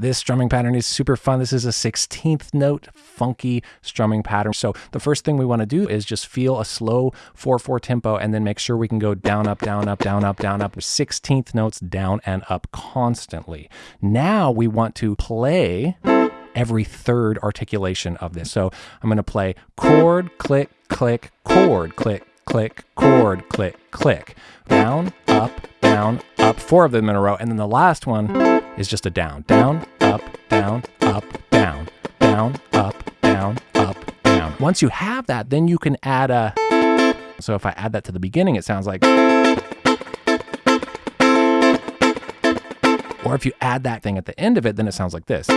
This strumming pattern is super fun. This is a 16th note funky strumming pattern. So the first thing we want to do is just feel a slow 4-4 tempo and then make sure we can go down, up, down, up, down, up, down, up, 16th notes down and up constantly. Now we want to play every third articulation of this. So I'm going to play chord, click, click, chord, click, click, chord, click, click, down, up, down, up, four of them in a row. And then the last one is just a down, down, up, down, up, down, down, up, down, up, down. Once you have that, then you can add a, so if I add that to the beginning, it sounds like, or if you add that thing at the end of it, then it sounds like this.